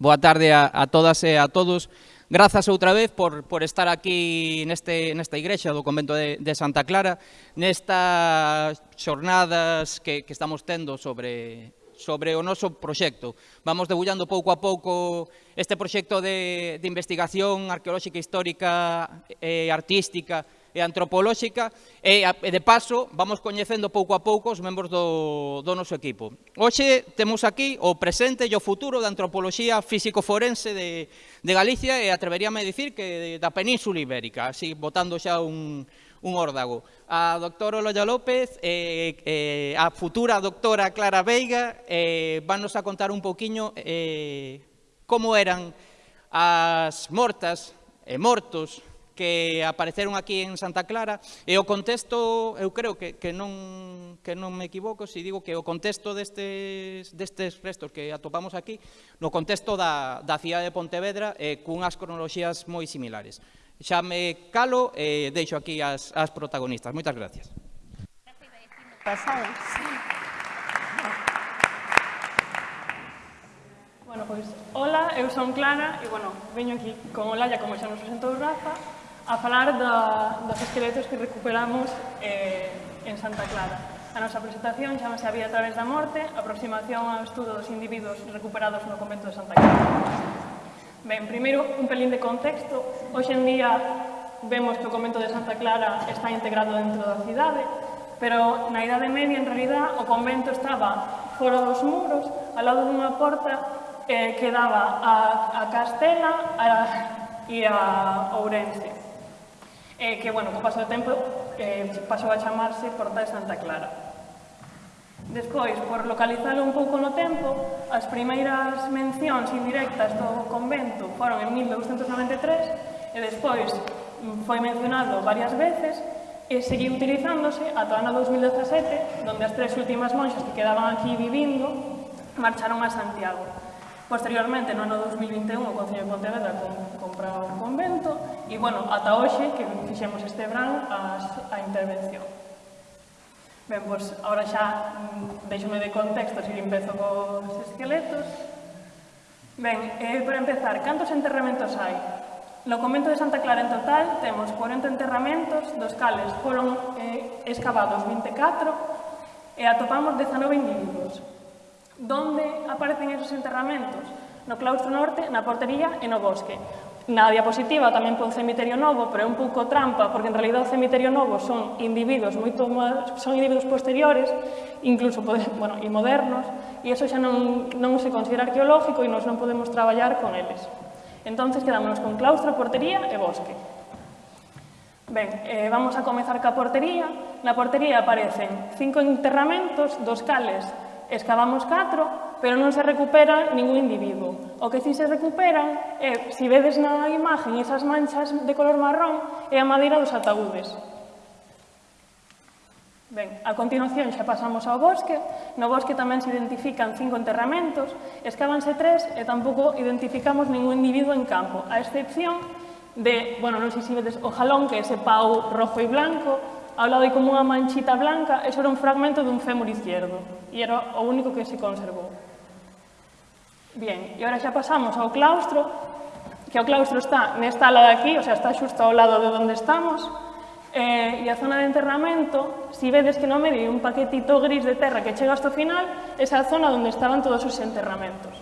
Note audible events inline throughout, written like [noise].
Boa tarde a, a todas e a todos. Grazas outra vez por, por estar aquí neste, nesta igrexa do convento de, de Santa Clara, nestas xornadas que, que estamos tendo sobre, sobre o noso proxecto. Vamos debullando pouco a pouco este proxecto de, de investigación arqueolóxica, histórica e artística e antropolóxica e, de paso, vamos coñecendo pouco a pouco os membros do, do noso equipo. Hoxe temos aquí o presente e o futuro da antropoloxía físico-forense de, de Galicia e atreveríame a dicir que da Península Ibérica, así botando xa un, un órdago. A doctora Oloya López, eh, eh, a futura doctora Clara Veiga, eh, vannos a contar un pouquiño eh, como eran as mortas e mortos que apareceron aquí en Santa Clara e o contexto, eu creo que, que, non, que non me equivoco se si digo que o contexto destes, destes restos que atopamos aquí no contexto da, da cidade de Pontevedra eh, cunhas cronoloxías moi similares. Xa me calo e eh, deixo aquí as, as protagonistas. Moitas gracias. Pasado. Sí. Bueno, pois, hola, eu son Clara e, bueno, veño aquí con Olaya, como xa nos presentou Rafa, a falar da, dos esqueletos que recuperamos eh, en Santa Clara. A nosa presentación chamase A vía a través da morte, aproximación ao estudo dos individuos recuperados no convento de Santa Clara. Ben, primeiro, un pelín de contexto. Hoxe en día vemos que o convento de Santa Clara está integrado dentro da cidade, pero na Idade Media, en realidad, o convento estaba fora dos muros, ao lado dunha porta eh, que daba a, a Castela a, e a Ourense eh, que, bueno, co paso do tempo eh, pasou a chamarse Porta de Santa Clara. Despois, por localizalo un pouco no tempo, as primeiras mencións indirectas do convento foron en 1293 e despois foi mencionado varias veces e seguiu utilizándose ata o ano 2017, donde as tres últimas monxas que quedaban aquí vivindo marcharon a Santiago. Posteriormente, no ano 2021, o Concello de Pontevedra compraba o convento e, bueno, ata hoxe que fixemos este verán as, a intervención. Ben, pois, ahora xa mm, deixome de contexto se empezo cos esqueletos. Ben, eh, para empezar, cantos enterramentos hai? No convento de Santa Clara en total temos 40 enterramentos, dos cales foron eh, excavados 24 e atopamos 19 individuos. Donde aparecen esos enterramentos? No claustro norte, na portería e no bosque. Na diapositiva tamén pon cemiterio novo, pero é un pouco trampa, porque en realidad o cemiterio novo son individuos moito son individuos posteriores, incluso poder, bueno, e modernos, e eso xa non, non se considera arqueológico e nós non podemos traballar con eles. Entonces quedámonos con claustro, portería e bosque. Ben, eh, vamos a comezar ca portería. Na portería aparecen cinco enterramentos, dos cales Escavamos catro, pero non se recupera ningún individuo. O que si se recuperan, é, si vedes na imagen esas manchas de color marrón, é a madeira dos ataúdes. Ben, a continuación xa pasamos ao bosque. No bosque tamén se identifican cinco enterramentos, escávanse tres e tampouco identificamos ningún individuo en campo, a excepción de, bueno, non sei se vedes o jalón, que é ese pau rojo e blanco, Ao lado hai como unha manchita blanca, eso era un fragmento dun fémur izquierdo, e era o único que se conservou. Bien, e agora xa pasamos ao claustro, que o claustro está nesta ala de aquí, o sea, está xusto ao lado de onde estamos, eh, e a zona de enterramento, si vedes que no medio un paquetito gris de terra que chega hasta o final, esa zona onde estaban todos os enterramentos.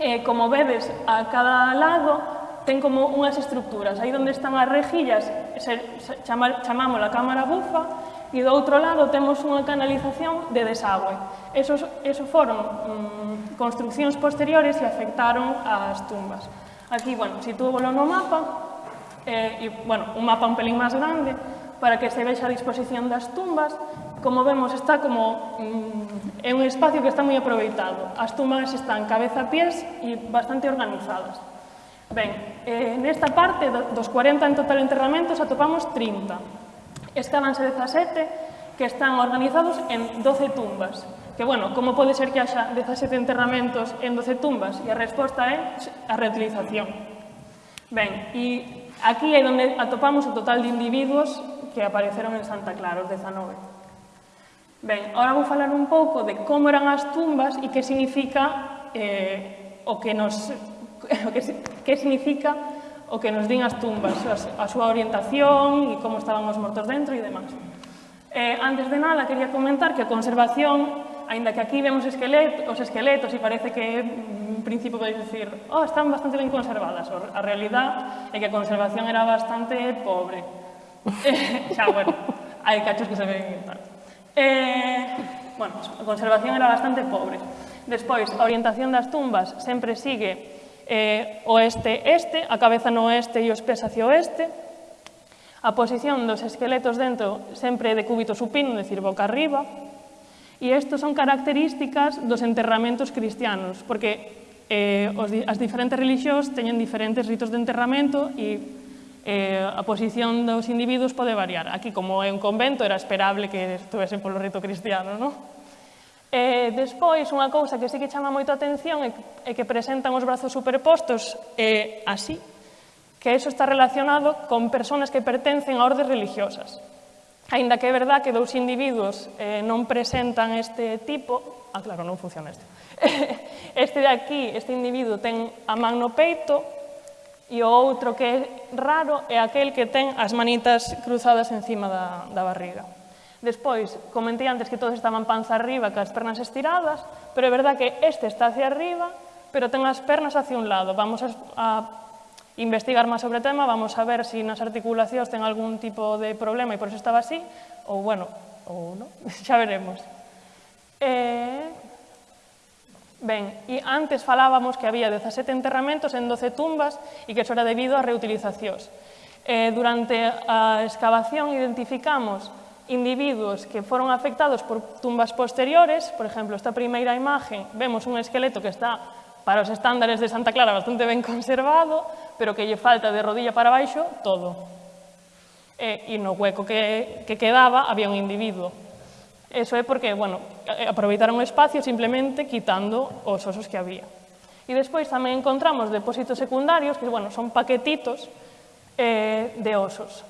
Eh, como vedes, a cada lado ten como unhas estructuras. Aí onde están as rejillas se, se, chama, chamamos a cámara bufa e do outro lado temos unha canalización de desagüe. Esos, esos foron mm, construccións posteriores e afectaron ás tumbas. Aquí, bueno, sitúbolo no mapa, eh, e, bueno, un mapa un pelín máis grande, para que se vexa a disposición das tumbas. Como vemos, está como mm, é un espacio que está moi aproveitado. As tumbas están cabeza a pies e bastante organizadas. Ben, eh, nesta parte dos 40 en total enterramentos atopamos 30. Estaban 17 que están organizados en 12 tumbas. Que, bueno, como pode ser que haxa 17 enterramentos en 12 tumbas? E a resposta é a reutilización. Ben, e aquí é onde atopamos o total de individuos que apareceron en Santa Clara, os 19. Ben, ahora vou falar un pouco de como eran as tumbas e que significa eh, o que nos [laughs] o que, que significa o que nos din as tumbas, a súa orientación e como estaban os mortos dentro e demás. Eh, antes de nada, quería comentar que a conservación, aínda que aquí vemos esqueletos, os esqueletos e parece que en principio podeis decir oh, están bastante ben conservadas, a realidad é que a conservación era bastante pobre. [laughs] Eh, xa, bueno, hai cachos que se ven tal. Eh, bueno, a conservación era bastante pobre. Despois, a orientación das tumbas sempre sigue eh, oeste-este, a cabeza no oeste e os pés hacia oeste. A posición dos esqueletos dentro sempre de cúbito supino, decir, boca arriba. E isto son características dos enterramentos cristianos, porque eh, os, as diferentes religións teñen diferentes ritos de enterramento e eh, a posición dos individuos pode variar. Aquí, como é un convento, era esperable que estuvesen polo rito cristiano, non? E despois, unha cousa que sí que chama moito a atención é que presentan os brazos superpostos eh, así, que eso está relacionado con persoas que pertencen a ordes religiosas. Ainda que é verdad que dous individuos eh, non presentan este tipo, ah, claro, non funciona isto. [laughs] Este de aquí, este individuo, ten a man no peito e o outro que é raro é aquel que ten as manitas cruzadas encima da, da barriga. Despois, comentei antes que todos estaban panza arriba, as pernas estiradas, pero é verdad que este está hacia arriba, pero ten as pernas hacia un lado. Vamos a, a investigar máis sobre o tema, vamos a ver se si nas articulacións ten algún tipo de problema e por eso estaba así, ou bueno, ou non, [laughs] xa veremos. Eh, Ben, e antes falábamos que había 17 enterramentos en 12 tumbas e que eso era debido a reutilizacións. Eh, durante a excavación identificamos individuos que foron afectados por tumbas posteriores, por exemplo, esta primeira imaxe, vemos un esqueleto que está para os estándares de Santa Clara bastante ben conservado, pero que lle falta de rodilla para baixo todo. E, e no hueco que, que quedaba había un individuo. Eso é porque, bueno, eh, aproveitaron o espacio simplemente quitando os osos que había. E despois tamén encontramos depósitos secundarios, que, bueno, son paquetitos eh, de osos.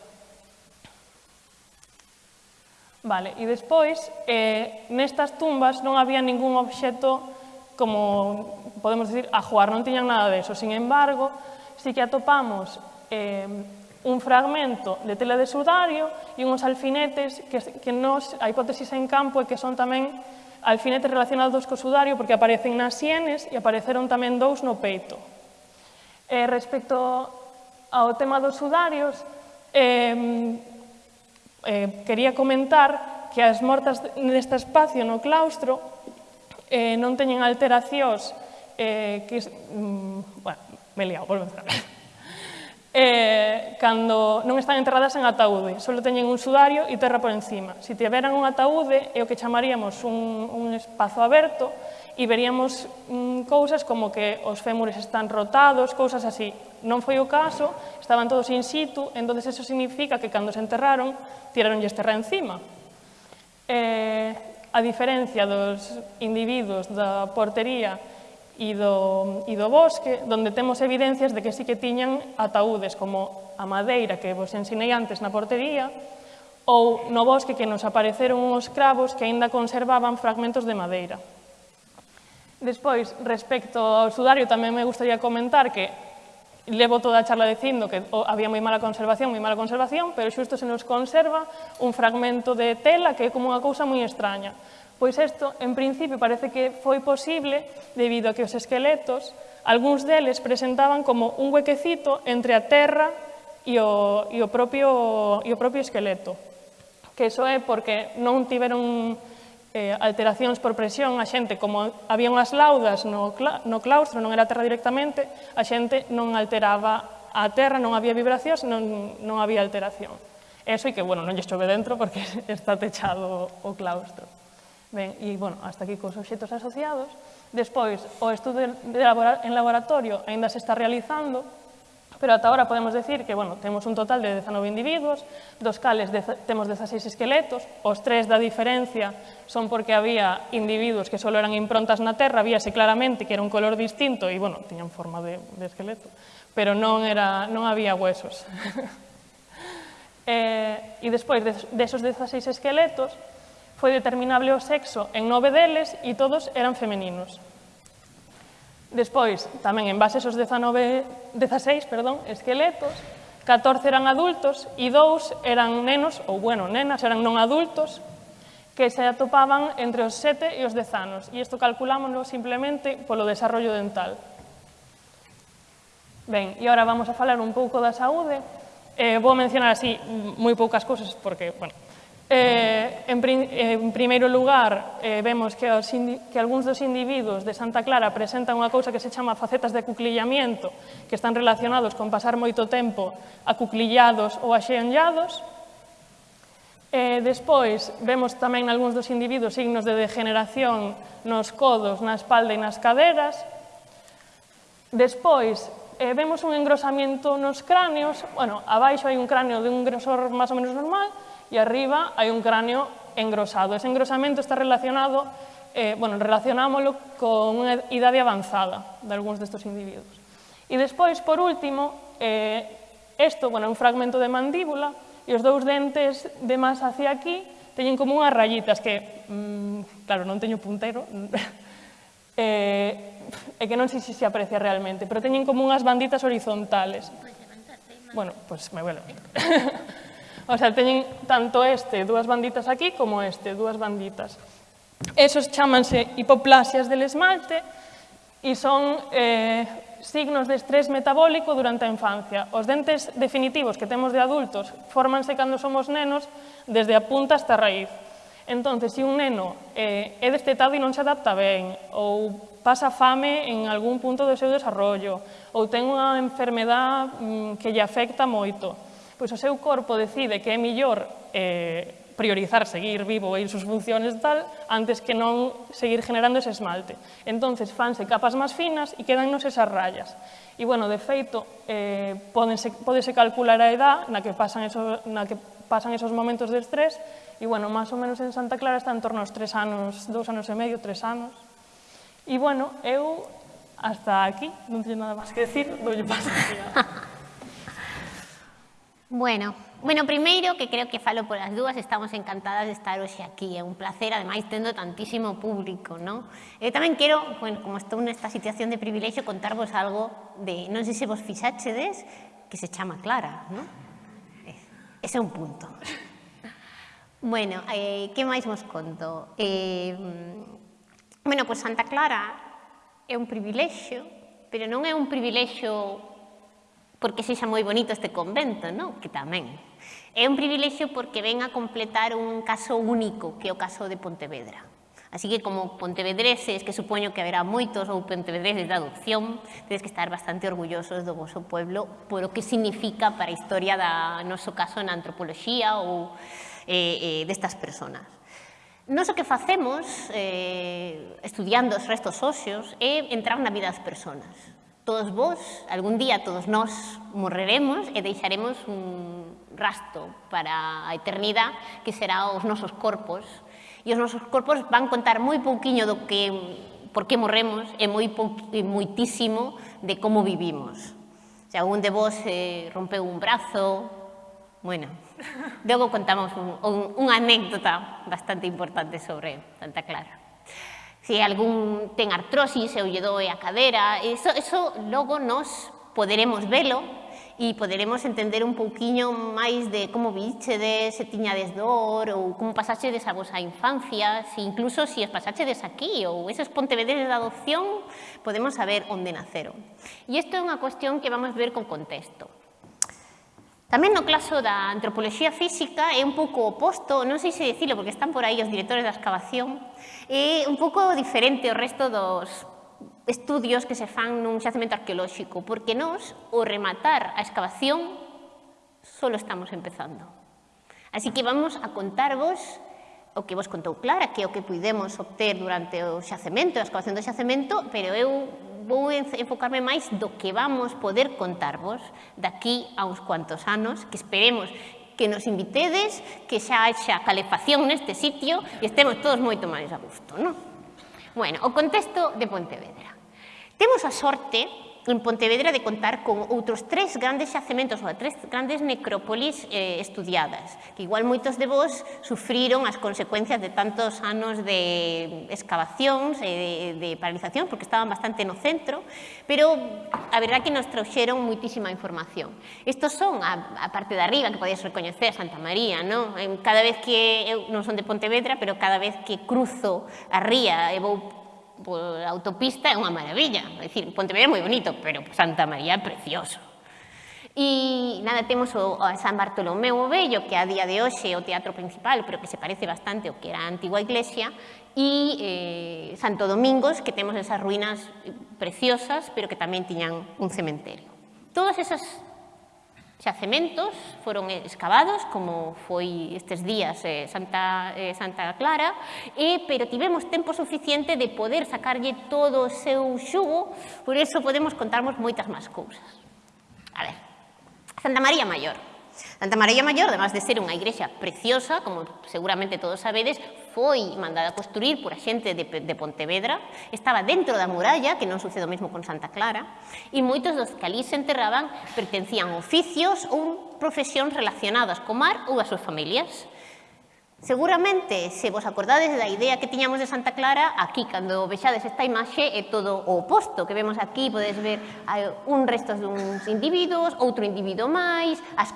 Vale, e despois, eh, nestas tumbas non había ningún obxecto como podemos decir, a jugar non tiñan nada deso. Sin embargo, si que atopamos eh, un fragmento de tela de sudario e uns alfinetes que, que nos, a hipótesis en campo é que son tamén alfinetes relacionados co sudario porque aparecen nas sienes e apareceron tamén dous no peito. Eh, respecto ao tema dos sudarios, eh, Eh, quería comentar que as mortas neste espacio no claustro eh, non teñen alteracións eh, que... Mm, bueno, me liado, volvo a [laughs] eh, cando non están enterradas en ataúde, só teñen un sudario e terra por encima. Se tiveran un ataúde, é o que chamaríamos un, un espazo aberto, e veríamos mm, cousas como que os fémures están rotados, cousas así. Non foi o caso, estaban todos in situ, entonces eso significa que cando se enterraron, tiraronlles terra encima. Eh, a diferencia dos individuos da portería e do, e do bosque, donde temos evidencias de que sí que tiñan ataúdes como a madeira que vos ensinei antes na portería, ou no bosque que nos apareceron uns cravos que aínda conservaban fragmentos de madeira. Despois, respecto ao sudario, tamén me gustaría comentar que levo toda a charla dicindo que oh, había moi mala conservación, moi mala conservación, pero xusto se nos conserva un fragmento de tela que é como unha cousa moi extraña. Pois isto, en principio, parece que foi posible debido a que os esqueletos, algúns deles presentaban como un huequecito entre a terra e o, e o, propio, e o propio esqueleto. Que iso é porque non tiveron eh, alteracións por presión, a xente, como había unhas laudas no, no claustro, non era terra directamente, a xente non alteraba a terra, non había vibracións, non, non había alteración. Eso e que, bueno, non lle chove dentro porque [laughs] está techado o claustro. Ben, e, bueno, hasta aquí cos obxetos asociados. Despois, o estudo de labora en laboratorio aínda se está realizando, pero ata ahora podemos decir que bueno, temos un total de 19 individuos, dos cales de, temos 16 esqueletos, os tres da diferencia son porque había individuos que solo eran improntas na terra, víase claramente que era un color distinto e bueno, tiñan forma de, de esqueleto, pero non, era, non había huesos. [laughs] eh, e despois de, desos 16 esqueletos, foi determinable o sexo en nove deles e todos eran femeninos. Despois, tamén en base aos 19, 16 perdón, esqueletos, 14 eran adultos e dous eran nenos, ou bueno, nenas, eran non adultos, que se atopaban entre os 7 e os 10 anos. E isto calculámoslo simplemente polo desarrollo dental. Ben, e agora vamos a falar un pouco da saúde. Eh, vou mencionar así moi poucas cousas porque, bueno, Eh, en, en primeiro lugar, eh, vemos que, os que algúns dos individuos de Santa Clara presentan unha cousa que se chama facetas de cuclillamiento, que están relacionados con pasar moito tempo acuclillados ou axeonllados. Eh, despois, vemos tamén algúns dos individuos signos de degeneración nos codos, na espalda e nas caderas. Despois, eh, vemos un engrosamiento nos cráneos, bueno, abaixo hai un cráneo de un grosor máis ou menos normal, e arriba hai un cráneo engrosado. Ese engrosamento está relacionado, eh, bueno, relacionámoslo con unha idade avanzada de algúns destes individuos. E despois, por último, eh, esto, bueno, é un fragmento de mandíbula e os dous dentes de máis hacia aquí teñen como unhas rayitas que, mm, claro, non teño puntero, [laughs] eh, é que non sei se se aprecia realmente, pero teñen como unhas banditas horizontales. Bueno, pois pues me vuelo. [laughs] O sea, teñen tanto este, dúas banditas aquí, como este, dúas banditas. Esos chamanse hipoplasias del esmalte e son eh, signos de estrés metabólico durante a infancia. Os dentes definitivos que temos de adultos fórmanse cando somos nenos desde a punta hasta a raíz. Entón, se un neno eh, é destetado e non se adapta ben, ou pasa fame en algún punto do seu desarrollo, ou ten unha enfermedad mm, que lle afecta moito, pois o seu corpo decide que é millor eh, priorizar seguir vivo e ir sus funciones tal antes que non seguir generando ese esmalte. Entonces fanse capas máis finas e quedannos esas rayas. E bueno, de feito, eh, pódense, pódese calcular a edad na que pasan esos, na que pasan esos momentos de estrés e bueno, máis ou menos en Santa Clara está en torno aos tres anos, dous anos e medio, tres anos. E bueno, eu hasta aquí, non teño nada máis que decir, doulle paso. [laughs] Bueno, bueno, primeiro que creo que falo polas dúas, estamos encantadas de estar hoxe aquí, é un placer, ademais tendo tantísimo público, non? Eu eh, tamén quero, bueno, como estou nesta situación de privilexio, contarvos algo de, non sei se vos fixachedes, que se chama Clara, non? Eh, ese é un punto. Bueno, eh, que máis vos conto? Eh, bueno, pois pues Santa Clara é un privilexio, pero non é un privilexio porque sexa moi bonito este convento, non? que tamén. É un privilexio porque ven a completar un caso único, que é o caso de Pontevedra. Así que como pontevedreses, que supoño que haberá moitos ou pontevedreses de adopción, tedes que estar bastante orgullosos do voso pueblo por o que significa para a historia da noso caso na antropoloxía ou eh, eh, destas personas. Nos o que facemos, eh, estudiando os restos óseos, é entrar na vida das personas todos vos, algún día todos nós morreremos e deixaremos un rasto para a eternidade que será os nosos corpos. E os nosos corpos van contar moi pouquiño do que por que morremos e moi e moitísimo de como vivimos. Se algún de vos eh, rompeu un brazo, bueno, [laughs] logo contamos un, un, unha anécdota bastante importante sobre Santa Clara. Se algún ten artrosis e o doe a cadera, eso, eso logo nos poderemos velo e poderemos entender un pouquiño máis de como vichedes, se tiñades dor ou como pasaxedes a vosa infancia, se incluso se si as pasaxedes aquí ou esos pontevederes de adopción, podemos saber onde naceron. E isto é unha cuestión que vamos ver con contexto. Tamén no claso da antropoloxía física é un pouco oposto, non sei se dicilo porque están por aí os directores da excavación, é un pouco diferente o resto dos estudios que se fan nun xacemento arqueolóxico, porque nós, o rematar a excavación, solo estamos empezando. Así que vamos a contarvos o que vos contou Clara, que é o que pudemos obter durante o xacemento, a excavación do xacemento, pero eu vou enfocarme máis do que vamos poder contarvos daqui a uns cuantos anos, que esperemos que nos invitedes, que xa haxa calefacción neste sitio e estemos todos moito máis a gusto, non? Bueno, o contexto de Pontevedra. Temos a sorte en Pontevedra de contar con outros tres grandes xacementos ou tres grandes necrópolis eh, estudiadas, que igual moitos de vos sufriron as consecuencias de tantos anos de excavacións e de, de paralización, porque estaban bastante no centro, pero a verdad que nos trouxeron moitísima información. Estos son a, a parte de arriba, que podías recoñecer Santa María, non? cada vez que, eu non son de Pontevedra, pero cada vez que cruzo a ría e vou por autopista é unha maravilla. É dicir, Pontevedra é moi bonito, pero Santa María é precioso. E nada, temos o, o San Bartolomeu o Bello, que a día de hoxe é o teatro principal, pero que se parece bastante ao que era antigua iglesia, e eh, Santo Domingos, que temos esas ruínas preciosas, pero que tamén tiñan un cementerio. Todas esas xacementos foron excavados, como foi estes días eh, Santa, eh, Santa Clara, e, pero tivemos tempo suficiente de poder sacarlle todo o seu xugo, por eso podemos contarmos moitas máis cousas. A ver, Santa María Maior. Santa María Maior, además de ser unha igrexa preciosa, como seguramente todos sabedes, foi mandada a construir por a xente de, de Pontevedra, estaba dentro da muralla, que non sucede o mesmo con Santa Clara, e moitos dos que ali se enterraban pertencían a oficios ou profesións relacionadas co mar ou as súas familias. Seguramente, se vos acordades da idea que tiñamos de Santa Clara, aquí, cando vexades esta imaxe, é todo o oposto que vemos aquí. Podes ver un restos duns individuos, outro individuo máis, as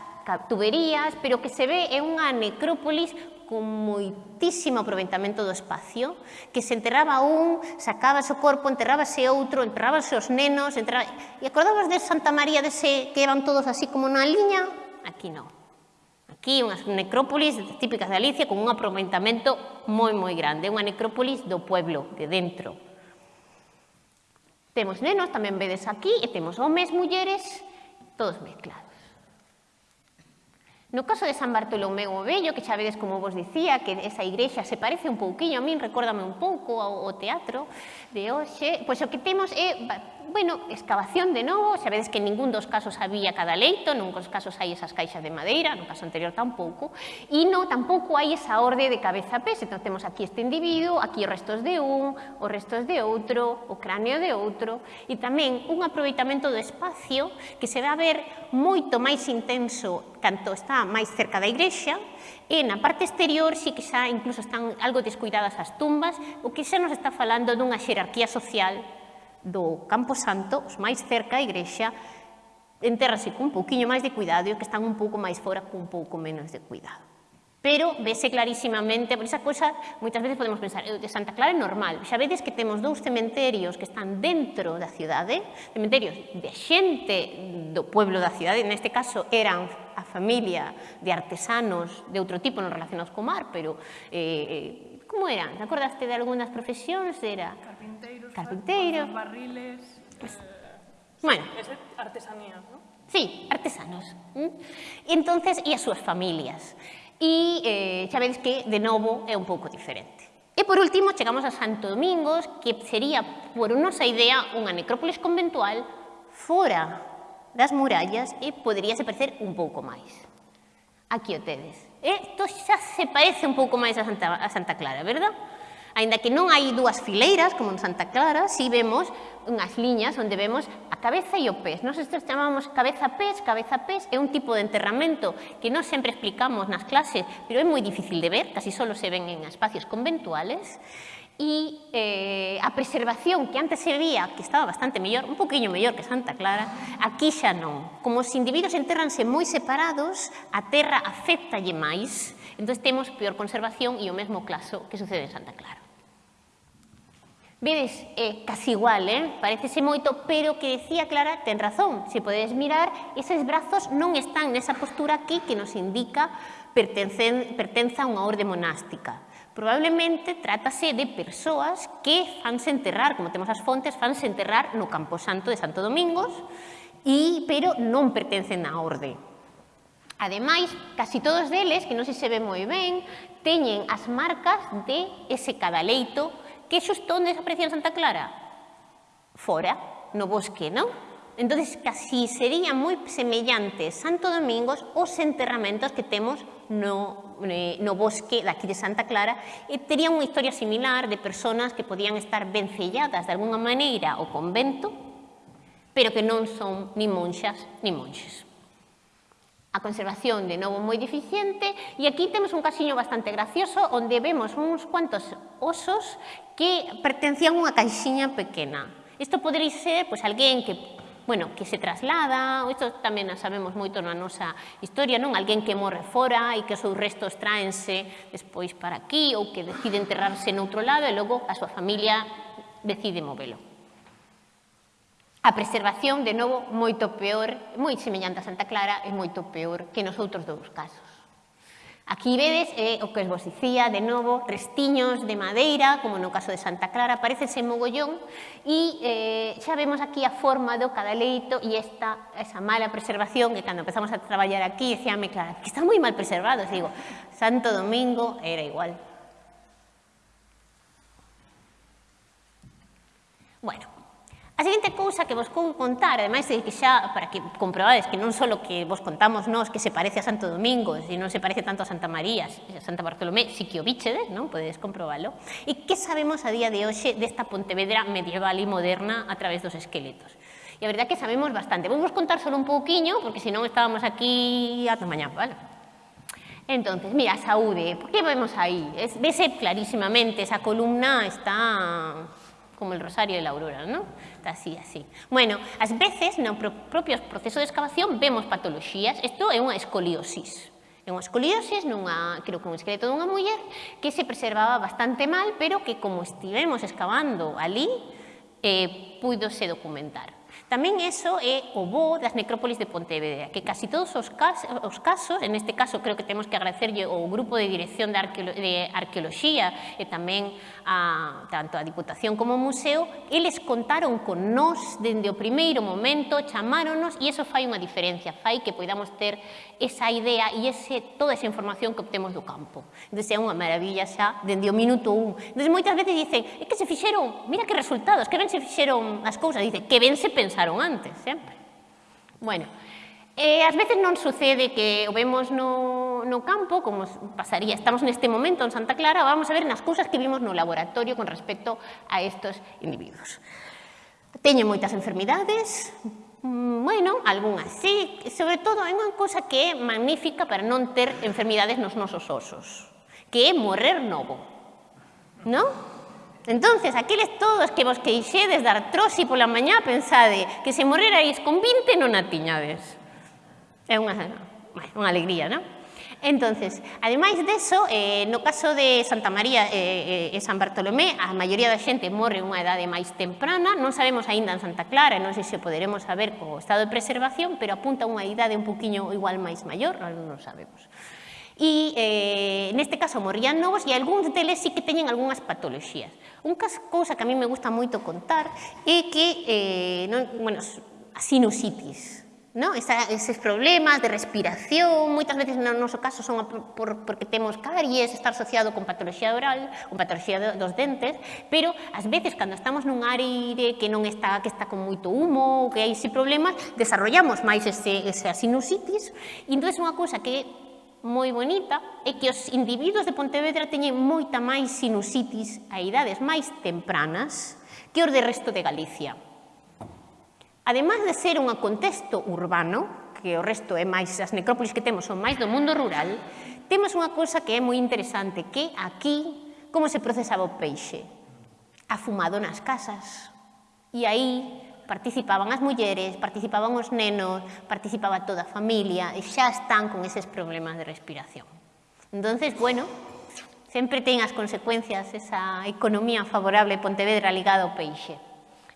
tuberías, pero que se ve é unha necrópolis con moitísimo aproveitamento do espacio, que se enterraba un, sacabas o corpo, enterrábase outro, enterrábase os nenos, enterraba... e acordabas de Santa María dese que eran todos así como na liña? Aquí non. Aquí unhas necrópolis típicas de Galicia con un aproveitamento moi moi grande, unha necrópolis do pueblo, de dentro. Temos nenos, tamén vedes aquí, e temos homes, mulleres, todos mezclados. No caso de San Bartolomé o Bello, que xa vedes como vos dicía, que esa igrexa se parece un pouquiño a min, recórdame un pouco ao teatro de hoxe, pois o que temos é bueno, excavación de novo, sabedes que en ningún dos casos había cada leito, nun dos casos hai esas caixas de madeira, no caso anterior tampouco, e no tampouco hai esa orde de cabeza a pés, entón temos aquí este individuo, aquí os restos de un, os restos de outro, o cráneo de outro, e tamén un aproveitamento do espacio que se vai ver moito máis intenso canto está máis cerca da igrexa, E na parte exterior sí que xa incluso están algo descuidadas as tumbas, o que xa nos está falando dunha xerarquía social do Campo Santo, os máis cerca a igrexa, enterrase cun pouquiño máis de cuidado e os que están un pouco máis fora cun pouco menos de cuidado. Pero vese clarísimamente, por esa cosa, moitas veces podemos pensar, de Santa Clara é normal. Xa vedes que temos dous cementerios que están dentro da cidade, cementerios de xente do pueblo da cidade, neste caso eran a familia de artesanos de outro tipo non relacionados co mar, pero eh, eh como eran? Te acordaste de algunhas profesións? Era... Carpinteiro carpinteiro... barriles... Pues, eh, bueno. Es artesanías, ¿no? Sí, artesanos. ¿Mm? Entonces, e as súas familias. E eh, xa vedes que, de novo, é un pouco diferente. E por último, chegamos a Santo Domingos, que sería, por nosa idea, unha necrópolis conventual fora das murallas e poderíase parecer un pouco máis. Aquí o tedes. Isto xa se parece un pouco máis a Santa, a Santa Clara, verdad? Ainda que non hai dúas fileiras, como en Santa Clara, si vemos unhas liñas onde vemos a cabeza e o pés. Nos estes chamamos cabeza-pés, cabeza-pés é un tipo de enterramento que non sempre explicamos nas clases, pero é moi difícil de ver, casi solo se ven en espacios conventuales. E eh, a preservación que antes se vía, que estaba bastante mellor, un poquinho mellor que Santa Clara, aquí xa non. Como os individuos enterranse moi separados, a terra afectalle máis, entón temos peor conservación e o mesmo caso que sucede en Santa Clara. Vedes, eh, casi igual, eh? parecese moito, pero que decía Clara, ten razón. Se podedes mirar, eses brazos non están nesa postura aquí que nos indica pertencen, pertenza a unha orde monástica. Probablemente trátase de persoas que fanse enterrar, como temos as fontes, fanse enterrar no Camposanto de Santo Domingos, e, pero non pertencen á orde. Ademais, casi todos deles, que non se se ve moi ben, teñen as marcas de ese cadaleito que xusto onde desaparecía en Santa Clara? Fora, no bosque, non? Entón, casi sería moi semellante Santo Domingos os enterramentos que temos no, eh, no bosque daqui de Santa Clara e tería unha historia similar de personas que podían estar vencelladas de alguna maneira ao convento pero que non son ni monxas ni monxes. a conservación de novo moi deficiente e aquí temos un casiño bastante gracioso onde vemos uns cuantos osos que pertencían a unha caixinha pequena. Isto podería ser pois, alguén que bueno, que se traslada, isto tamén sabemos moito na nosa historia, non? Alguén que morre fora e que os seus restos tráense despois para aquí ou que decide enterrarse noutro lado e logo a súa familia decide movelo. A preservación, de novo, moito peor, moi semellante a Santa Clara e moito peor que nos outros dous casos. Aquí vedes eh, o que vos dicía, de novo, restiños de madeira, como no caso de Santa Clara, parecese mogollón, e eh, xa vemos aquí a forma do cadaleito e esta, esa mala preservación que cando empezamos a traballar aquí, decíame, claro, que está moi mal preservado, e digo, Santo Domingo era igual. Bueno, A seguinte cousa que vos vou contar, ademais de que xa, para que comprobades que non só que vos contamos nós que se parece a Santo Domingo, e non se parece tanto a Santa María, a Santa Bartolomé, si que o bichedes, non? Podedes comprobalo. Sabemos a día de hoxe desta Pontevedra medieval e moderna a través dos esqueletos? E a verdade que sabemos bastante. Vou vos contar solo un pouquiño, porque senón estábamos aquí ata mañá, vale? Entonces, mira, saúde, por que vemos aí? Es, vese clarísimamente, esa columna está como el rosario de la aurora, ¿no? está así, así. Bueno, ás veces, no propios proceso de excavación, vemos patoloxías. Isto é unha escoliosis. É unha escoliosis, nunha, creo que un esqueleto dunha muller, que se preservaba bastante mal, pero que como estivemos excavando ali, eh, puidose documentar. Tamén eso é o bo das necrópolis de Pontevedra, que casi todos os casos, os casos en este caso creo que temos que agradecerlle ao grupo de dirección de, Arqueolo de arqueoloxía e tamén a, tanto a Diputación como o Museo, eles contaron con nós dende o primeiro momento, chamáronos e eso fai unha diferencia, fai que poidamos ter esa idea e ese, toda esa información que obtemos do campo. Entón, é unha maravilla xa dende o minuto un. Entón, moitas veces dicen, é que se fixeron, mira que resultados, que ben se fixeron as cousas, dice, que ben se pensaron pensaron antes, sempre. Bueno, eh, ás veces non sucede que o vemos no, no campo, como pasaría, estamos neste momento en Santa Clara, vamos a ver nas cousas que vimos no laboratorio con respecto a estos individuos. Teñen moitas enfermidades, mm, bueno, algunhas sí, sobre todo hai unha cousa que é magnífica para non ter enfermidades nos nosos osos, que é morrer novo, non? Entonces, aqueles todos que vos queixedes de artrosi pola mañá, pensade que se morrerais con 20 non a tiñades. É unha, unha alegría, non? Entonces, ademais deso, eh, no caso de Santa María eh, eh, e San Bartolomé, a maioría da xente morre unha idade máis temprana, non sabemos aínda en Santa Clara, non sei se poderemos saber co estado de preservación, pero apunta unha idade un poquinho igual máis maior, non sabemos e eh, neste caso morrían novos e algúns deles sí que teñen algunhas patoloxías. Un caso, cousa que a mí me gusta moito contar é que eh, non, bueno, a sinusitis, ¿no? Esa, eses problemas de respiración, moitas veces no noso caso son por, porque temos caries, está asociado con patoloxía oral, con patoloxía do, dos dentes, pero ás veces cando estamos nun aire que non está que está con moito humo, que hai ese problemas, desarrollamos máis ese, esa sinusitis, e entón é unha cousa que moi bonita é que os individuos de Pontevedra teñen moita máis sinusitis a idades máis tempranas que os de resto de Galicia. Ademais de ser un contexto urbano, que o resto é máis, as necrópolis que temos son máis do mundo rural, temos unha cousa que é moi interesante, que aquí como se procesaba o peixe. Afumado nas casas. E aí participaban as mulleres, participaban os nenos, participaba toda a familia e xa están con eses problemas de respiración. Entonces, bueno, sempre ten as consecuencias esa economía favorable de Pontevedra ligada ao peixe.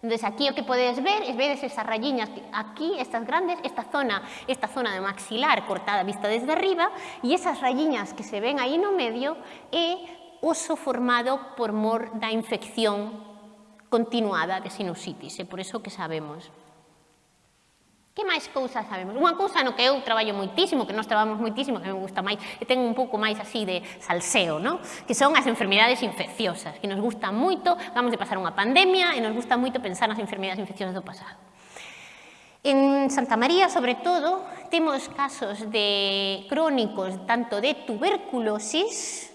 Entonces aquí o que podedes ver, es vedes esas rayiñas aquí, estas grandes, esta zona, esta zona de maxilar cortada vista desde arriba e esas rayiñas que se ven aí no medio é oso formado por mor da infección continuada de sinusitis, e por iso que sabemos. Que máis cousas sabemos? Unha cousa no que eu traballo moitísimo, que nós traballamos moitísimo, que me gusta máis, e ten un pouco máis así de salseo, ¿no? que son as enfermidades infecciosas, que nos gusta moito, vamos de pasar unha pandemia, e nos gusta moito pensar nas enfermidades infecciosas do pasado. En Santa María, sobre todo, temos casos de crónicos tanto de tuberculosis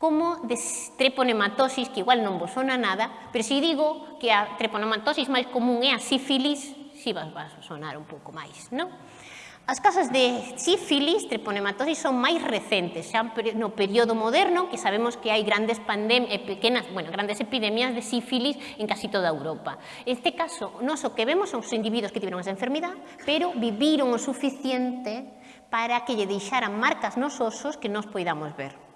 como de treponematosis, que igual non vos sona nada, pero se digo que a treponematosis máis común é a sífilis, si vas, vas sonar un pouco máis, non? As casas de sífilis, treponematosis, son máis recentes, xa no período moderno, que sabemos que hai grandes pandemias, pequenas, bueno, grandes epidemias de sífilis en casi toda Europa. Este caso, noso o que vemos son os individuos que tiveron esa enfermidade, pero viviron o suficiente para que lle deixaran marcas nos osos que nos poidamos ver.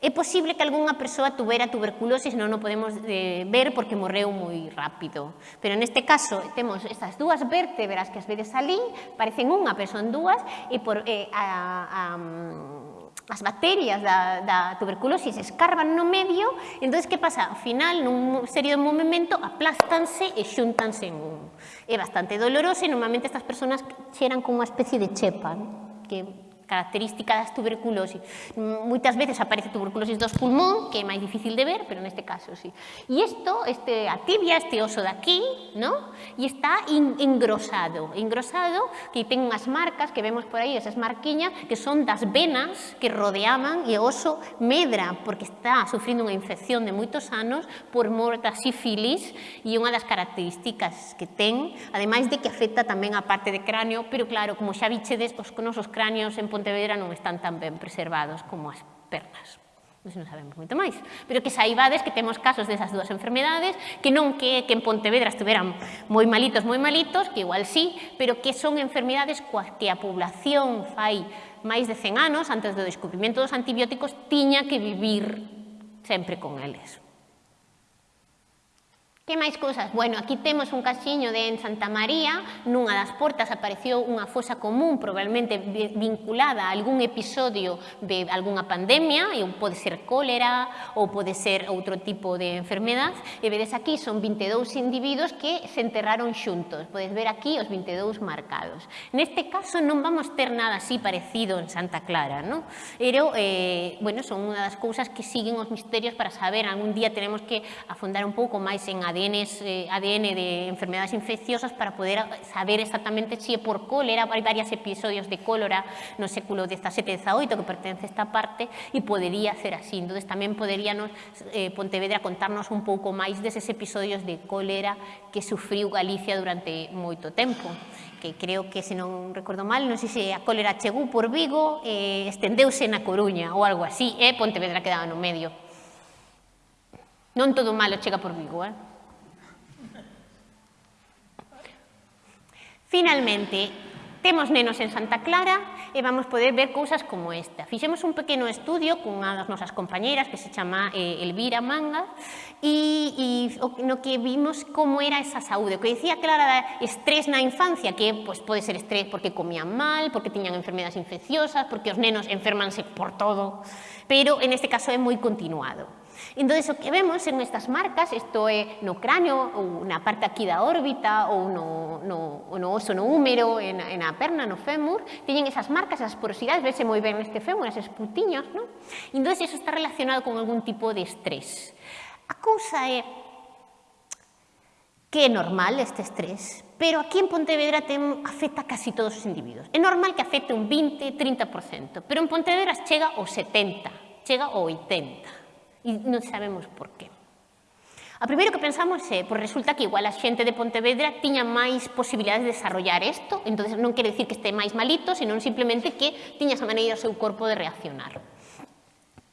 É posible que algunha persoa tuvera tuberculose, non o podemos eh, ver porque morreu moi rápido. Pero neste caso temos estas dúas vértebras que as vedes ali, parecen unha, pero son dúas, e por, eh, a, a, mm, as bacterias da, da tuberculose escarban no medio, entón que pasa? Ao final, nun serio movimento, aplástanse e xuntanse en un. É bastante doloroso e normalmente estas persoas xeran como unha especie de chepa, que característica das tuberculosis. Moitas veces aparece tuberculosis dos pulmón, que é máis difícil de ver, pero neste caso sí. E isto, este, a tibia, este oso de aquí, ¿no? e está engrosado, engrosado, que ten unhas marcas que vemos por aí, esas marquiñas, que son das venas que rodeaban e o oso medra, porque está sufrindo unha infección de moitos anos por mor da sífilis e unha das características que ten, ademais de que afecta tamén a parte de cráneo, pero claro, como xa bichedes, os nosos cráneos en Pontevedra non están tan ben preservados como as pernas Non, non sabemos moito máis, pero que saibades que temos casos desas dúas enfermedades, que non que, que en Pontevedra estuveran moi malitos, moi malitos, que igual sí, pero que son enfermedades coas que a población fai máis de 100 anos, antes do descubrimento dos antibióticos, tiña que vivir sempre con eles. Que máis cousas? Bueno, aquí temos un casiño de en Santa María, nunha das portas apareceu unha fosa común, probablemente vinculada a algún episodio de algunha pandemia, e pode ser cólera ou pode ser outro tipo de enfermedad, e vedes aquí son 22 individuos que se enterraron xuntos. Podes ver aquí os 22 marcados. Neste caso non vamos ter nada así parecido en Santa Clara, non? Pero, eh, bueno, son unha das cousas que siguen os misterios para saber, algún día tenemos que afondar un pouco máis en ADN ADN, eh, ADN de enfermedades infecciosas para poder saber exactamente se é por cólera, hai varios episodios de cólera no século XVII que pertence a esta parte e podería ser así. Entón, tamén poderíamos eh, Pontevedra contarnos un pouco máis deses episodios de cólera que sufriu Galicia durante moito tempo que creo que, se non recordo mal, non sei se a cólera chegou por Vigo eh, estendeuse na Coruña ou algo así, eh? Pontevedra quedaba no medio. Non todo malo chega por Vigo, eh? Finalmente, temos nenos en Santa Clara e vamos poder ver cousas como esta. Fixemos un pequeno estudio cunha das nosas compañeras que se chama eh, Elvira Manga e, e que vimos como era esa saúde. O que dicía Clara da estrés na infancia, que pues, pode ser estrés porque comían mal, porque tiñan enfermedades infecciosas, porque os nenos enfermanse por todo, pero en este caso é moi continuado. Entón, o que vemos en estas marcas, isto é no cráneo, ou na parte aquí da órbita, ou no, no, no oso no húmero, en, en a perna, no fémur, teñen esas marcas, esas porosidades, vese moi ben neste fémur, eses putiños, non? Entón, iso está relacionado con algún tipo de estrés. A cousa é que é normal este estrés, pero aquí en Pontevedra ten, afecta casi todos os individuos. É normal que afecte un 20, 30%, pero en Pontevedra chega ao 70, chega ao 80 e non sabemos por qué. A primeiro que pensamos eh, é, pois resulta que igual a xente de Pontevedra tiña máis posibilidades de desarrollar isto, entonces non quere dicir que este máis malito, senón simplemente que tiña esa maneira o seu corpo de reaccionar.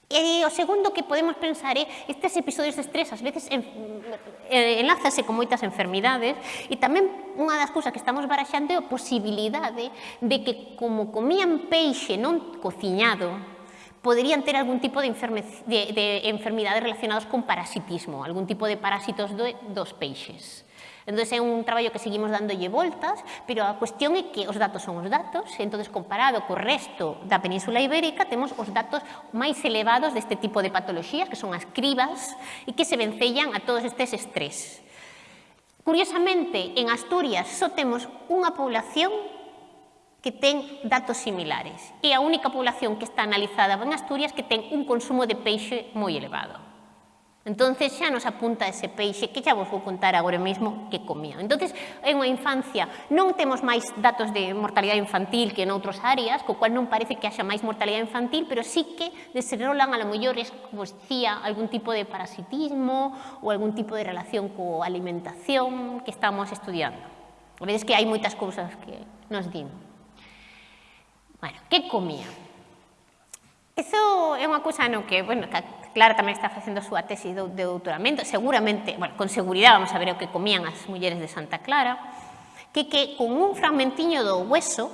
E o segundo que podemos pensar é estes episodios de estrés ás veces en, eh, enlázase con moitas enfermidades e tamén unha das cousas que estamos baraxando é a posibilidade de que como comían peixe non cociñado podrían ter algún tipo de, enferme, de, de enfermidades relacionadas con parasitismo, algún tipo de parásitos do, dos peixes. Entón, é un traballo que seguimos dándolle voltas, pero a cuestión é que os datos son os datos, e entón, comparado co resto da Península Ibérica, temos os datos máis elevados deste tipo de patoloxías, que son as cribas, e que se vencellan a todos estes estrés. Curiosamente, en Asturias só temos unha población que ten datos similares. E a única población que está analizada en Asturias que ten un consumo de peixe moi elevado. Entonces xa nos apunta ese peixe que xa vos vou contar agora mesmo que comía. Entonces, en a infancia non temos máis datos de mortalidade infantil que en outras áreas, co cual non parece que haxa máis mortalidade infantil, pero sí que desenrolan a lo mellor, como dicía, algún tipo de parasitismo ou algún tipo de relación co alimentación que estamos estudiando. Vedes que hai moitas cousas que nos dimos. Bueno, que comía? Eso é unha cousa no que, bueno, Clara tamén está facendo a súa de doutoramento, seguramente, bueno, con seguridade vamos a ver o que comían as mulleres de Santa Clara, que que con un fragmentiño do hueso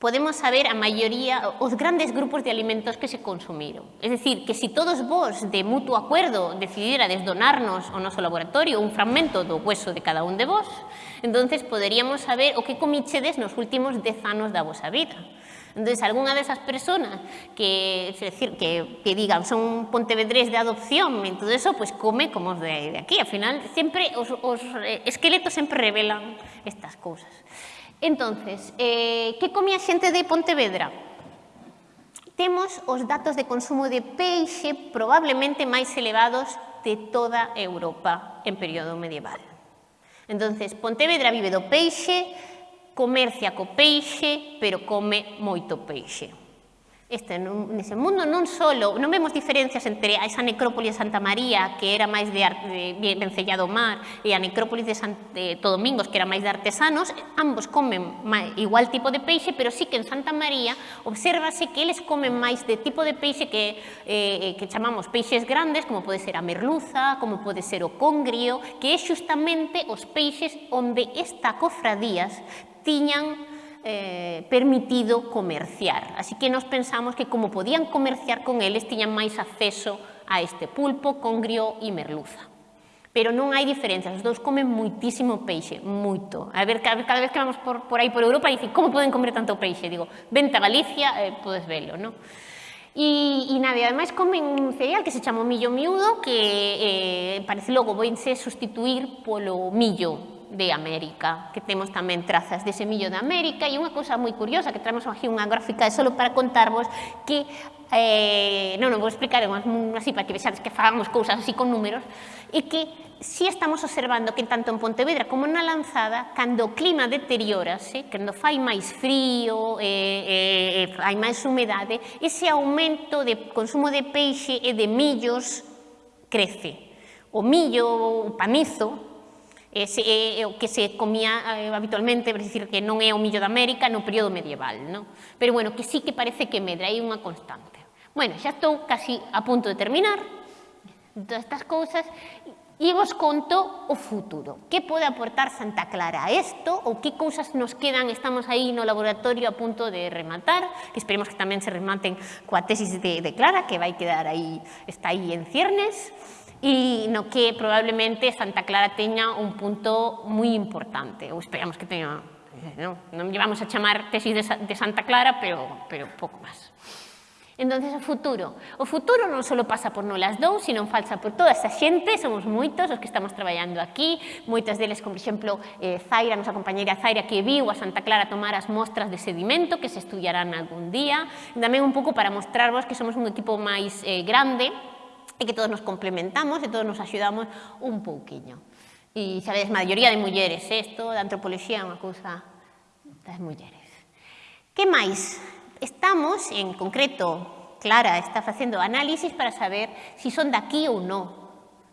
podemos saber a maioría, os grandes grupos de alimentos que se consumiron. Es decir, que si todos vos, de mutuo acuerdo, decidirades donarnos ao noso laboratorio un fragmento do hueso de cada un de vos, Entonces, poderíamos saber o que comichedes nos últimos 10 anos da vosa vida. Entonces, algunha desas personas que, es decir, que, que digan son pontevedrés de adopción e todo eso, pues come como os de, de aquí. Al final, sempre os, os eh, esqueletos sempre revelan estas cousas. Entonces, eh, que comía xente de Pontevedra? Temos os datos de consumo de peixe probablemente máis elevados de toda Europa en período medieval. Entonces, Pontevedra vive do peixe, comercia co peixe, pero come moito peixe este, nun, nese mundo non solo, non vemos diferencias entre esa necrópolis de Santa María, que era máis de, arte, de vencellado mar, e a necrópolis de Santo Domingos, que era máis de artesanos, ambos comen máis, igual tipo de peixe, pero sí que en Santa María obsérvase que eles comen máis de tipo de peixe que, eh, eh que chamamos peixes grandes, como pode ser a merluza, como pode ser o congrio, que é xustamente os peixes onde esta cofradías tiñan eh, permitido comerciar. Así que nos pensamos que como podían comerciar con eles, tiñan máis acceso a este pulpo, congrio e merluza. Pero non hai diferencias, os dous comen moitísimo peixe, moito. A ver, cada, cada vez que vamos por, por aí por Europa, dicen, como poden comer tanto peixe? Digo, vente a Galicia, eh, podes velo, non? E, e nada, ademais comen un cereal que se chama millo miúdo que eh, parece logo voinse sustituir polo millo de América, que temos tamén trazas de semillo de América e unha cousa moi curiosa que traemos aquí unha gráfica é só para contarvos que eh, non, non vou explicar así para que vexades que fagamos cousas así con números, e que si estamos observando que tanto en Pontevedra como na Lanzada, cando o clima deteriorase, cando fai máis frío, eh, eh, eh fai máis humedade, ese aumento de consumo de peixe e de millos crece. O millo, o panizo, ese é o que se comía eh, habitualmente, é dicir, que non é o millo da América no período medieval, non? Pero bueno, que sí que parece que medra, hai unha constante. Bueno, xa estou casi a punto de terminar todas estas cousas e vos conto o futuro. Que pode aportar Santa Clara a isto ou que cousas nos quedan, estamos aí no laboratorio a punto de rematar, que esperemos que tamén se rematen coa tesis de, de Clara, que vai quedar aí, está aí en ciernes e no que probablemente Santa Clara teña un punto moi importante, ou esperamos que teña, non, non llevamos a chamar tesis de, de Santa Clara, pero, pero pouco máis. Entonces, o futuro. O futuro non só pasa por nolas dous, sino falsa por toda esa xente, somos moitos os que estamos traballando aquí, moitas deles, como, por exemplo, eh, Zaira, nosa compañeira Zaira, que viu a Santa Clara tomar as mostras de sedimento que se estudiarán algún día, tamén un pouco para mostrarvos que somos un equipo máis eh, grande, e que todos nos complementamos e todos nos axudamos un pouquiño. E sabedes, maioría de mulleres, isto ¿eh? da antropoloxía é unha cousa das mulleres. Que máis? Estamos, en concreto, Clara está facendo análisis para saber se si son daqui ou non.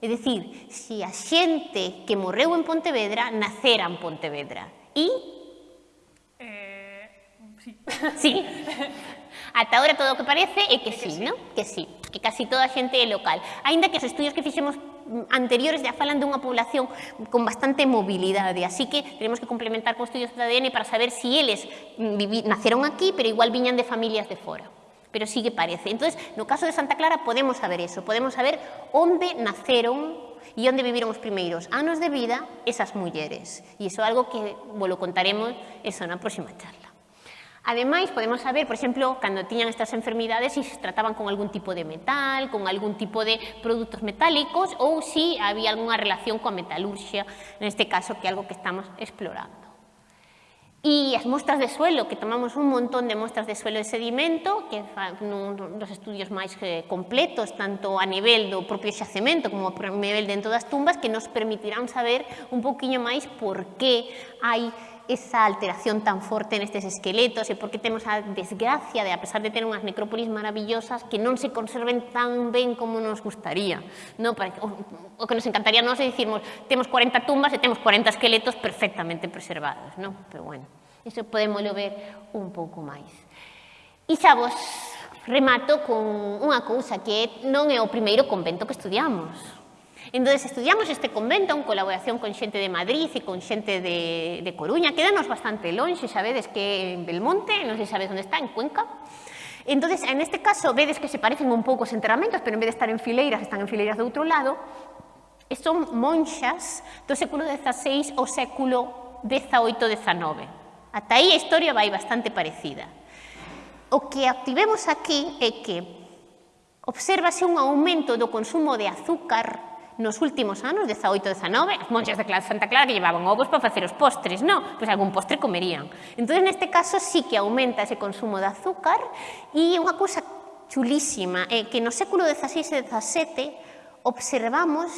É dicir, se si a xente que morreu en Pontevedra nacera en Pontevedra. E... Eh, sí. [laughs] Sí. [laughs] Ata agora todo o que parece é que, é que sí, sí, non? Que sí que casi toda a xente é local. Ainda que os estudios que fixemos anteriores ya falan dunha población con bastante mobilidade, así que tenemos que complementar con estudios de ADN para saber si eles naceron aquí, pero igual viñan de familias de fora pero sí que parece. Entonces, no caso de Santa Clara podemos saber eso, podemos saber onde naceron e onde viviron os primeiros anos de vida esas mulleres. E iso é algo que vos lo contaremos eso na próxima charla. Ademais, podemos saber, por exemplo, cando tiñan estas enfermidades se trataban con algún tipo de metal, con algún tipo de produtos metálicos ou se si había algunha relación coa metalurxia, neste caso que é algo que estamos explorando. E as mostras de suelo, que tomamos un montón de mostras de suelo de sedimento, que nun dos estudios máis eh, completos, tanto a nivel do propio xacemento como a nivel dentro das tumbas, que nos permitirán saber un poquinho máis por que hai esa alteración tan forte nestes esqueletos e por que temos a desgracia de, a pesar de ter unhas necrópolis maravillosas, que non se conserven tan ben como nos gustaría. No, para, o, o que nos encantaría nos é dicirmos, temos 40 tumbas e temos 40 esqueletos perfectamente preservados. No? Pero bueno, iso podemos ver un pouco máis. E xa vos remato con unha cousa que non é o primeiro convento que estudiamos. Entonces, estudiamos este convento en colaboración con xente de Madrid e con xente de, de Coruña, quedanos bastante longe, sabedes que en Belmonte, non sei sabes onde está, en Cuenca. Entonces, en este caso, vedes que se parecen un pouco os enterramentos, pero en vez de estar en fileiras, están en fileiras de outro lado. E son monxas do século XVI ao século XVIII-XIX. Ata aí a historia vai bastante parecida. O que activemos aquí é que obsérvase un aumento do consumo de azúcar nos últimos anos, 18 19, as monxas de Santa Clara que llevaban ovos para facer os postres, non? Pois algún postre comerían. Entón, neste caso, sí que aumenta ese consumo de azúcar e unha cousa chulísima é que no século XVI e XVII observamos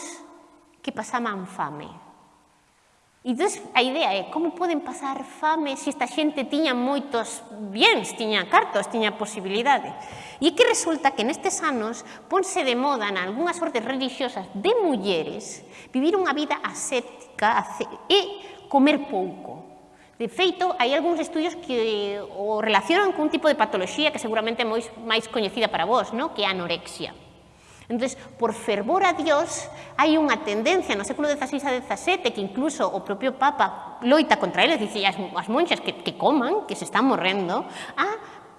que pasaban fame. E entón, a idea é como poden pasar fame se esta xente tiña moitos bienes, tiña cartos, tiña posibilidades. E que resulta que nestes anos ponse de moda en algunhas ordes religiosas de mulleres vivir unha vida aséptica e comer pouco. De feito, hai algúns estudios que o relacionan cun tipo de patoloxía que seguramente é moi máis coñecida para vós, no? que é a anorexia. Entón, por fervor a Dios, hai unha tendencia no século XVI a XVII que incluso o propio Papa loita contra eles, dice as, as monxas que, que coman, que se están morrendo, a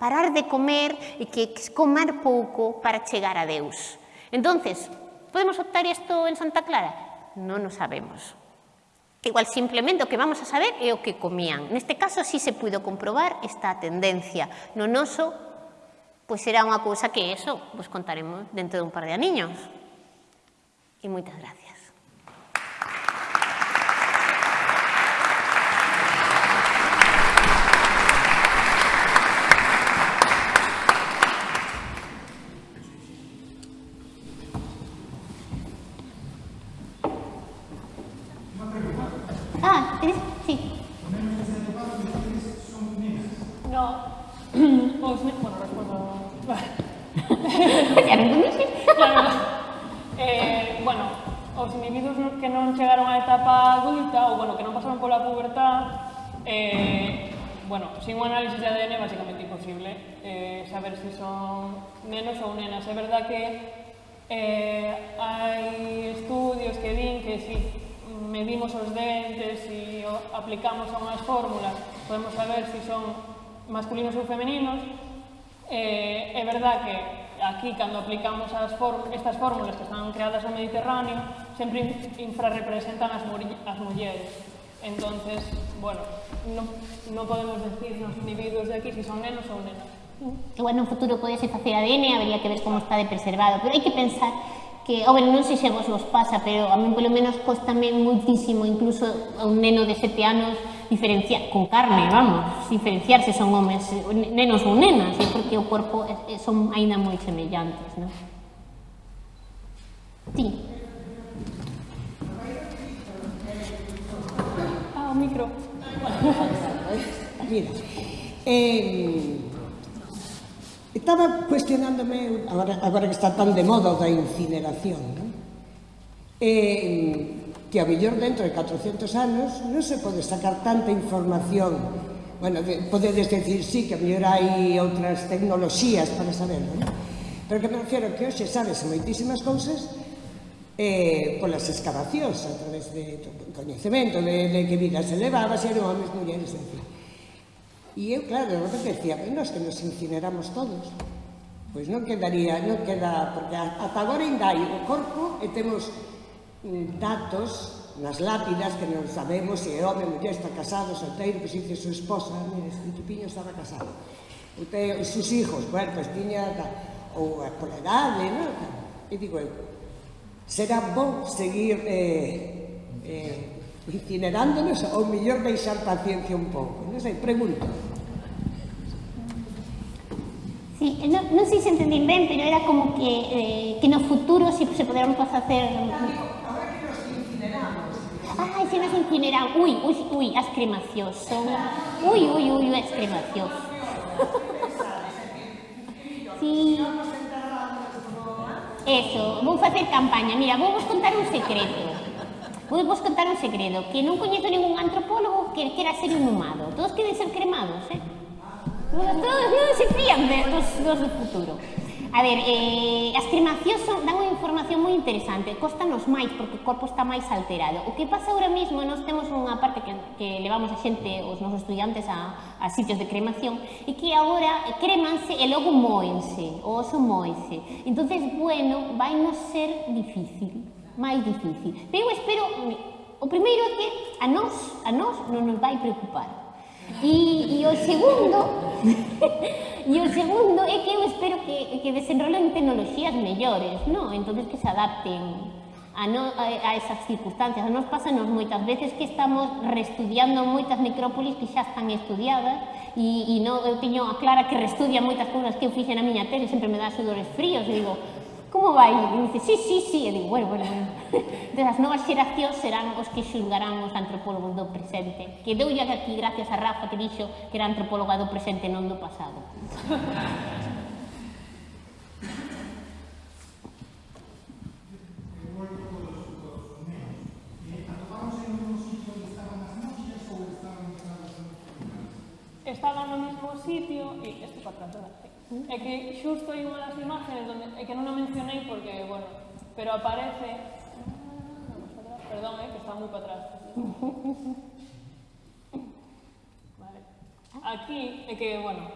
parar de comer e que, que comer pouco para chegar a Deus. Entonces, podemos optar isto en Santa Clara? Non o sabemos. Igual simplemente o que vamos a saber é o que comían. Neste caso, si sí se puido comprobar esta tendencia no noso pois será unha cousa que eso vos contaremos dentro dun par de aniños. E moitas gracias. sin un análisis de ADN é basicamente imposible eh, saber se si son nenos ou nenas. É verdad que eh, hai estudios que din que si medimos os dentes e aplicamos a unhas fórmulas podemos saber se si son masculinos ou femeninos. Eh, é verdad que aquí, cando aplicamos as estas fórmulas que están creadas no Mediterráneo, sempre infrarrepresentan as, as mulleres. Entonces, bueno, no, no podemos decir nos individuos de aquí si son nenos ou nenas. Igual no futuro podese facer ADN, habría que ver como está de preservado, pero hai que pensar que, oh, bueno, non sei se a vos vos pasa, pero a mí polo menos costame muitísimo, incluso a un neno de sete anos, diferenciar, con carne, vamos, diferenciar se son homes, nenos ou nenas, é porque o corpo son aínda moi semellantes, non? Sí. micro. [laughs] Mira, eh, estaba cuestionándome, agora, agora que está tan de moda da incineración, non? Eh, que a mellor dentro de 400 anos non se pode sacar tanta información bueno, podedes decir sí que a mellor hai outras tecnoloxías para saberlo, non? pero que me refiero que hoxe sabes moitísimas cousas eh, polas excavacións a través de coñecemento de, de que vida se levaba, se eran homens, mulleres, etc. E eu, claro, de repente decía, bueno, nós que nos incineramos todos. Pois non quedaría, non queda, porque ata agora ainda hai o corpo eh, e temos mm, datos nas lápidas que non sabemos se é home, muller, está casado, solteiro, se dice súa esposa, mire, este tipiño estaba casado. O te, os seus hijos, bueno, pues tiña, ou por edade, non? E digo eu, Será bo seguir eh, eh, itinerándonos ou mellor paciencia un poco. No sé, pregunto. Sí, no, no sé si entendí bien, pero era como que, eh, que en el futuro si se podrán hacer... Ahora que nos. Ay, se nos incineran. Uy, uy, uy, as. Uy, uy, uy, as [laughs] sí, Eso, vou facer campaña. Mira, vou vos contar un secreto. Vou vos contar un segredo, que non coñezo ningún antropólogo que quera ser inhumado. Todos queren ser cremados, eh? Todos non se fían de, dos, dos do futuro. A ver, eh, as cremacións son, dan un información moi interesante, costanos máis porque o corpo está máis alterado. O que pasa ahora mesmo, nós temos unha parte que, que levamos a xente, os nosos estudiantes a, a sitios de cremación, e que agora cremanse e logo moense, o oso moense. entonces bueno, vai non ser difícil, máis difícil. Pero eu espero, o primeiro é que a nós, a nós non nos vai preocupar. E, e o segundo, [laughs] E o segundo é que eu espero que, que desenrolen tecnologías mellores, non? entonces que se adapten a, no, a, a esas circunstancias. Nos pasanos moitas veces que estamos reestudiando moitas necrópolis que xa están estudiadas e, e no, eu teño a Clara que reestudia moitas cousas que eu fixe na miña tele, sempre me dá sudores fríos e digo, Como vai? E dice, sí, sí, sí. E digo, bueno, bueno, bueno. [laughs] Entón, as novas xeracións serán os que xulgarán os antropólogos do presente. Que deu ya aquí gracias a Rafa que dixo que era antropóloga do presente, non do pasado. Estaban no mismo sitio, e este para atrás, É que xusto hai unha das imágenes donde, é que non o mencionei porque, bueno, pero aparece... Perdón, eh, que está moi para atrás. Vale. Aquí é que, bueno,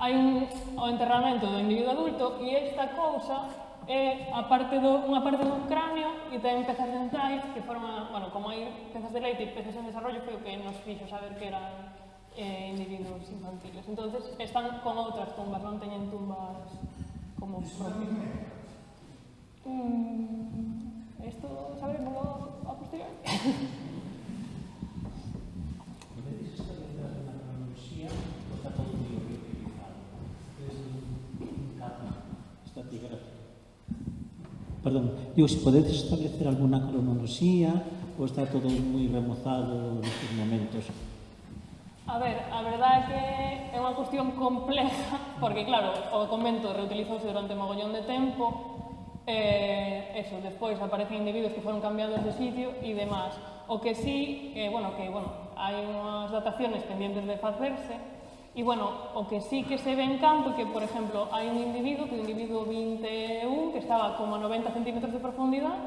hai un, o enterramento do individuo adulto e esta cousa é a parte do, unha parte do cráneo e ten pezas dentais que forman, bueno, como hai pezas de leite e pezas en desarrollo, foi o que nos fixo saber que eran eh, individuos infantiles. Entonces, están con outras tumbas, non teñen tumbas como propias. Mm, esto sabremoslo a posteriori. Perdón, digo, se si podedes establecer alguna cronoloxía ou está todo moi remozado nestes momentos? A ver, a verdade é que é unha cuestión complexa, porque claro, o convento reutilizouse durante mogollón de tempo, eh, eso, despois aparecen individuos que foron cambiados de sitio e demás. O que sí, eh, bueno, que bueno, hai unhas dataciones pendientes de facerse, e bueno, o que sí que se ve en campo que, por exemplo, hai un individuo, que o individuo 21, que estaba como a 90 centímetros de profundidade,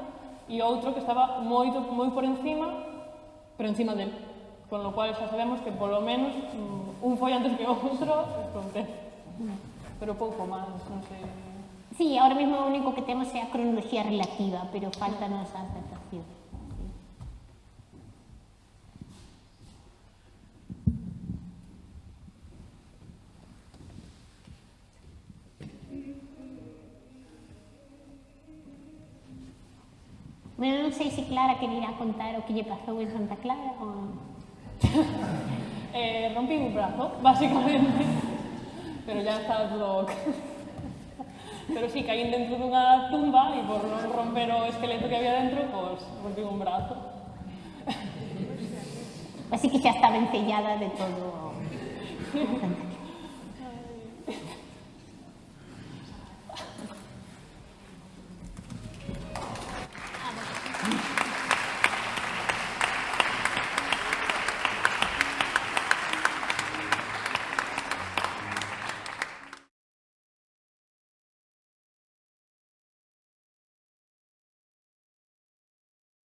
e outro que estaba moito, moi por encima, pero encima del con lo cual xa sabemos que polo menos mm, un foi antes que outro acontece. Pero pouco máis, non sei. Sí, ahora mesmo o único que temos é a cronoloxía relativa, pero faltan as datacións. Bueno, non sei se Clara quería contar o que lle pasou en Santa Clara ou... [laughs] eh, rompí un brazo, [laughs] básicamente. pero ya está todo... pero sí, caí dentro dunha tumba e por non romper o esqueleto que había dentro, pois, pues, rompí un brazo. Así que xa estaba encellada de todo. [laughs]